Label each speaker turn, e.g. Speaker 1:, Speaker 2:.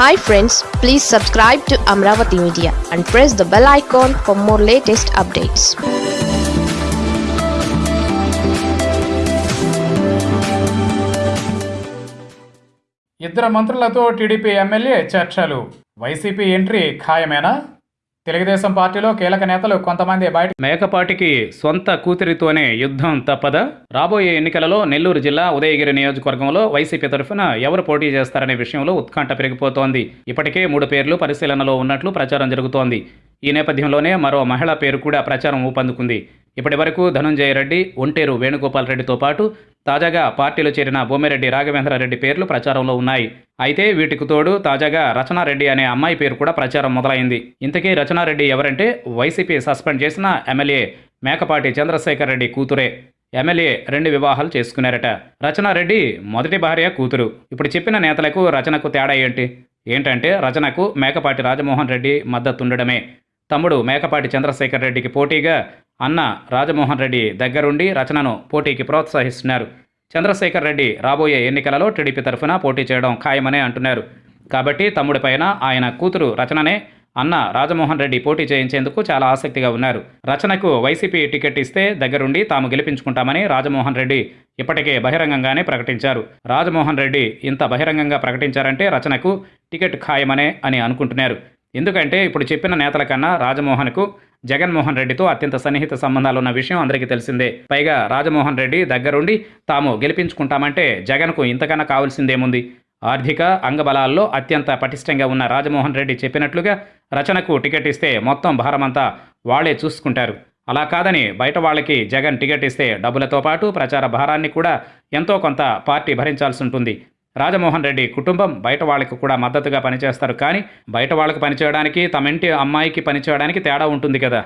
Speaker 1: Hi friends please subscribe to Amaravati media and press the bell icon for more latest updates
Speaker 2: ఇద్దరు మంత్రులతో TDP MLA చర్చలు. YCP entry ఖాయమేనా? తెలుగుదేశం పార్టీలో కీలక నేతలు కొంతమంది బయట మేకపాటికి సొంత కూతురితోనే యుద్ధం తప్పదా? రాబోయే ఎన్నికలలో నెల్లూరు జిల్లా ఉదయగిరి నియోజకవర్గంలో వైసీపీ తరఫున ఎవరు పోటీ చేస్తారనే విషయంలో ఉత్కంఠ పెరిగిపోతోంది. ఇప్పటికే మూడు పేర్లు పరిశీలనలో ఉన్నట్లు ప్రచారం జరుగుతోంది. ఈ నేపథ్యంలోనే మరో మహిళ పేరు కూడా ప్రచారం ఊపందుకుంది. ఇప్పటి వరకు ధనుంజయ రెడ్డి ఒంటేరు వేణుగోపాల్ రెడ్డితో పాటు తాజాగా పార్టీలో చేరిన బొమ్మిరెడ్డి రాఘవేంద్రారెడ్డి పేర్లు ప్రచారంలో ఉన్నాయి. అయితే వీటికి తోడు తాజాగా రచనారెడ్డి అనే అమ్మాయి పేరు కూడా ప్రచారం మొదలైంది. ఇంతకీ రచనారెడ్డి ఎవరంటే వైసీపీ సస్పెండ్ చేసిన ఎమ్మెల్యే మేకపాటి చంద్రశేఖర్ రెడ్డి కూతురే. ఎమ్మెల్యే రెండు వివాహాలు చేసుకున్నారట. రచనారెడ్డి మొదటి భార్య కూతురు. ఇప్పుడు చెప్పిన నేతలకు రచనకు తేడా ఏంటి? ఏంటంటే రచనకు మేకపాటి రాజమోహన్ రెడ్డి మద్దతుండడమే తమ్ముడు మేకపాటి చంద్రశేఖర్ రెడ్డికి పోటీగా అన్న రాజమోహన్ రెడ్డి దగ్గరుండి రచనను పోటీకి ప్రోత్సహిస్తున్నారు. చంద్రశేఖర్ రెడ్డి రాబోయే ఎన్నికలలో టీడీపీ తరఫున పోటీ చేయడం ఖాయమనే అంటున్నారు. కాబట్టి తమ్ముడిపైన ఆయన కూతురు రచననే అన్న రాజమోహన్ రెడ్డి పోటీ చేయించేందుకు చాలా ఆసక్తిగా ఉన్నారు. రచనకు వైసీపీ టికెట్ ఇస్తే దగ్గరుండి తాము గెలిపించుకుంటామని రాజమోహన్ రెడ్డి ఇప్పటికే బహిరంగంగానే ప్రకటించారు. రాజమోహన్ రెడ్డి ఇంత బహిరంగంగా ప్రకటించారంటే రచనకు టికెట్ ఖాయమనే అని అనుకుంటున్నారు. ఎందుకంటే ఇప్పుడు చెప్పిన నేతల కన్నా రాజమోహన్కు జగన్మోహన్ రెడ్డితో అత్యంత సన్నిహిత సంబంధాలున్న విషయం అందరికీ తెలిసిందే. పైగా రాజమోహన్ రెడ్డి దగ్గరుండి తాము గెలిపించుకుంటామంటే జగన్కు ఇంతకన్నా కావాల్సిందేముంది? ఆర్థిక అంగబలాల్లో అత్యంత పటిష్టంగా ఉన్న రాజమోహన్ రెడ్డి చెప్పినట్లుగా రచనకు టికెట్ ఇస్తే మొత్తం భారమంతా వాళ్ళే చూసుకుంటారు. అలా కాదని బయట వాళ్ళకి జగన్ టికెట్ ఇస్తే డబ్బులతో పాటు ప్రచార భారాన్ని కూడా ఎంతో కొంత పార్టీ భరించాల్సి ఉంటుంది. రాజమోహన్ రెడ్డి కుటుంబం బయట వాళ్ళకి కూడా మద్దతుగా పనిచేస్తారు. కానీ బయట వాళ్ళకి పనిచేయడానికి తమ ఇంటి అమ్మాయికి పనిచేయడానికి తేడా ఉంటుంది కదా.